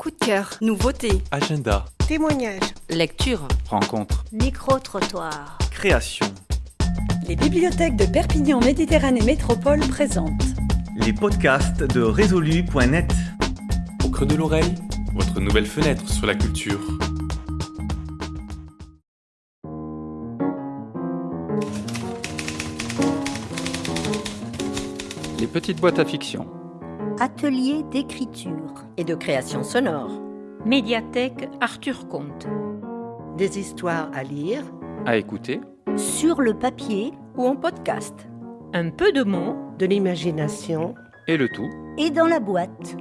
coup de cœur, nouveauté, Agenda, Témoignages. lecture. rencontre, Micro-trottoir. création. Les bibliothèques de Perpignan Méditerranée Métropole présentent Les podcasts de résolu.net. Au creux de l'oreille, votre nouvelle fenêtre sur la culture. Les petites boîtes à fiction. Atelier d'écriture. et de création sonore. Médiathèque Arthur Comte. Des histoires à lire. À écouter. Sur le papier Ou en podcast. Un peu de mots. De l'imagination. Et le tout. et dans la boîte.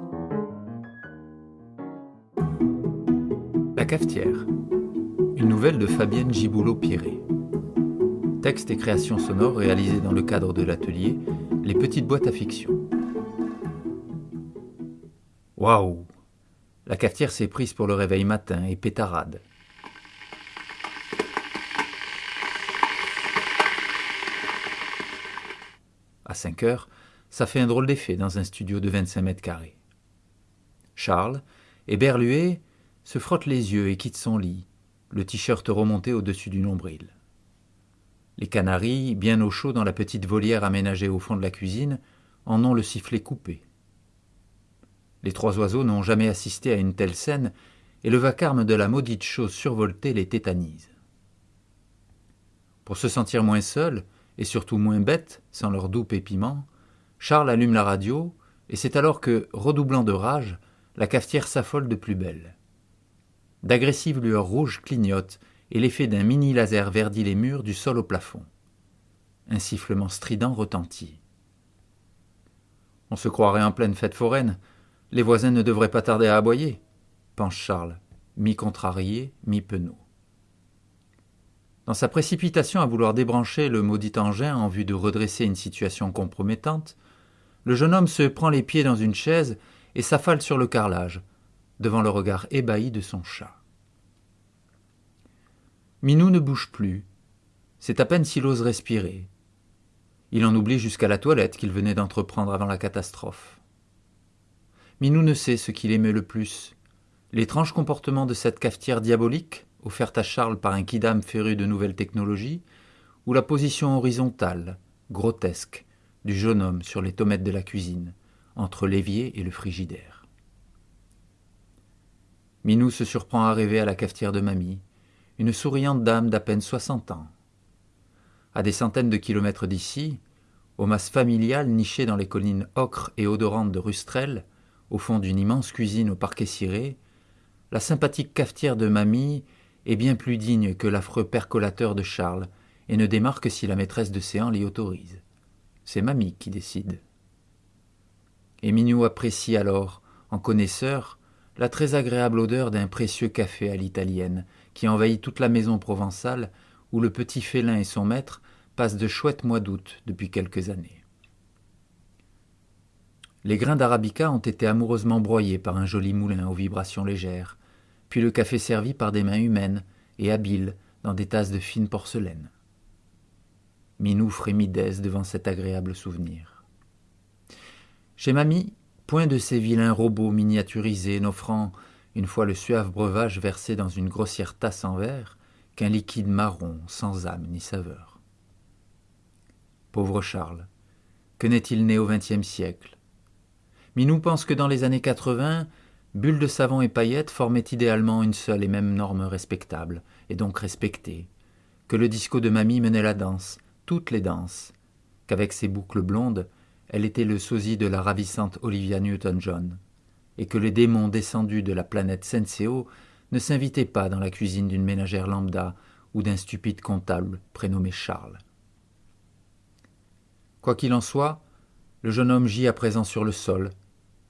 La cafetière. Une nouvelle de Fabienne Giboulot-Piré. Texte et création sonore réalisés dans le cadre de l'atelier Les petites boîtes à fiction. Waouh La cafetière s'est prise pour le réveil matin et pétarade. À 5 heures, ça fait un drôle d'effet dans un studio de 25 mètres carrés. Charles, éberlué, se frotte les yeux et quitte son lit, le t-shirt remonté au-dessus du nombril. Les canaris, bien au chaud dans la petite volière aménagée au fond de la cuisine, en ont le sifflet coupé. Les trois oiseaux n'ont jamais assisté à une telle scène, et le vacarme de la maudite chose survoltée les tétanise. Pour se sentir moins seul, et surtout moins bête, sans leur doux pépiment, Charles allume la radio, et c'est alors que, redoublant de rage, la cafetière s'affole de plus belle. D'agressives lueurs rouges clignotent, et l'effet d'un mini laser verdit les murs du sol au plafond. Un sifflement strident retentit. On se croirait en pleine fête foraine. Les voisins ne devraient pas tarder à aboyer, pense Charles, mi-contrarié, mi-penaud. Dans sa précipitation à vouloir débrancher le maudit engin en vue de redresser une situation compromettante, le jeune homme se prend les pieds dans une chaise et s'affale sur le carrelage, devant le regard ébahi de son chat. Minou ne bouge plus. C'est à peine s'il ose respirer. Il en oublie jusqu'à la toilette qu'il venait d'entreprendre avant la catastrophe. Minou ne sait ce qu'il aimait le plus. L'étrange comportement de cette cafetière diabolique, offerte à Charles par un kidam féru de nouvelles technologies, ou la position horizontale, grotesque, du jeune homme sur les tomates de la cuisine, entre l'évier et le frigidaire. Minou se surprend à rêver à la cafetière de mamie, une souriante dame d'à peine soixante ans. À des centaines de kilomètres d'ici, au mas familial niché dans les collines ocre et odorantes de Rustrel, au fond d'une immense cuisine au parquet ciré, la sympathique cafetière de mamie est bien plus digne que l'affreux percolateur de Charles et ne démarre que si la maîtresse de séance l'y autorise. C'est mamie qui décide. Et apprécie alors, en connaisseur, la très agréable odeur d'un précieux café à l'italienne qui envahit toute la maison provençale où le petit félin et son maître passent de chouettes mois d'août depuis quelques années. Les grains d'arabica ont été amoureusement broyés par un joli moulin aux vibrations légères, puis le café servi par des mains humaines et habiles dans des tasses de fine porcelaine. Minou frémit d'aise devant cet agréable souvenir. Chez mamie, point de ces vilains robots miniaturisés n'offrant, une fois le suave breuvage versé dans une grossière tasse en verre, qu'un liquide marron sans âme ni saveur. Pauvre Charles, que n'est-il né au XXe siècle? Minou pense que dans les années 80, bulles de savon et paillettes formaient idéalement une seule et même norme respectable, et donc respectée, que le disco de mamie menait la danse, toutes les danses, qu'avec ses boucles blondes, elle était le sosie de la ravissante Olivia Newton-John, et que les démons descendus de la planète Senseo ne s'invitaient pas dans la cuisine d'une ménagère lambda ou d'un stupide comptable prénommé Charles. Quoi qu'il en soit, le jeune homme gît à présent sur le sol,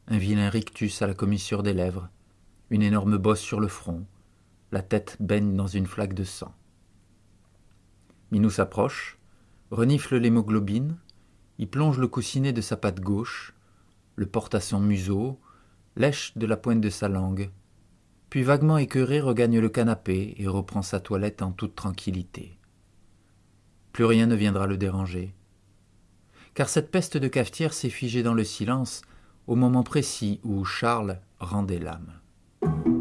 un vilain rictus à la commissure des lèvres, une énorme bosse sur le front, la tête baigne dans une flaque de sang. Minou s'approche, renifle l'hémoglobine, y plonge le coussinet de sa patte gauche, le porte à son museau, lèche de la pointe de sa langue, puis vaguement écœuré regagne le canapé et reprend sa toilette en toute tranquillité. Plus rien ne viendra le déranger. Car cette peste de cafetière s'est figée dans le silence au moment précis où Charles rendait l'âme.